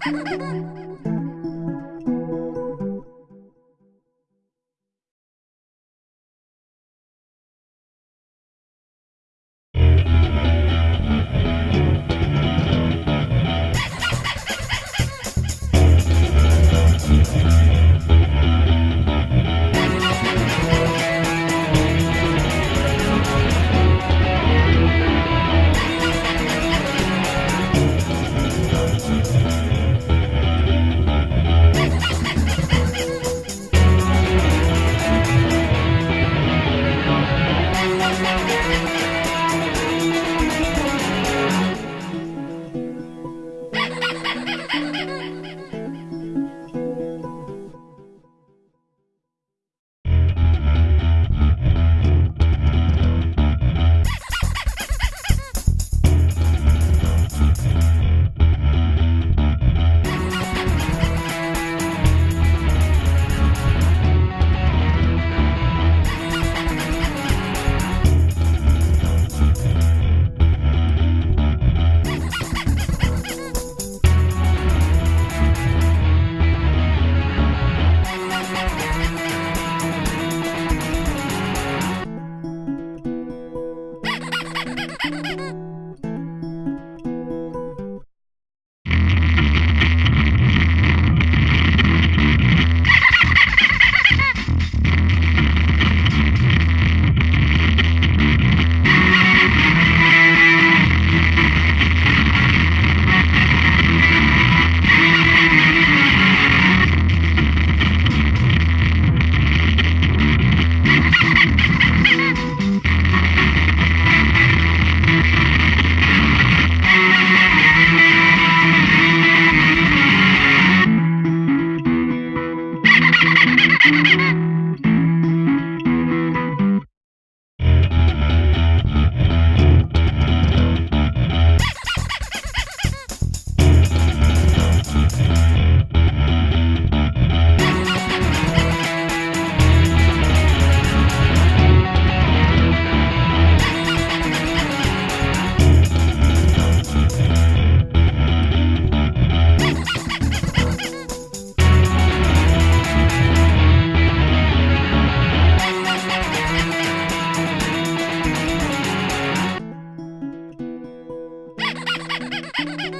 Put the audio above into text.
Ha ha ha! Ha ha ha!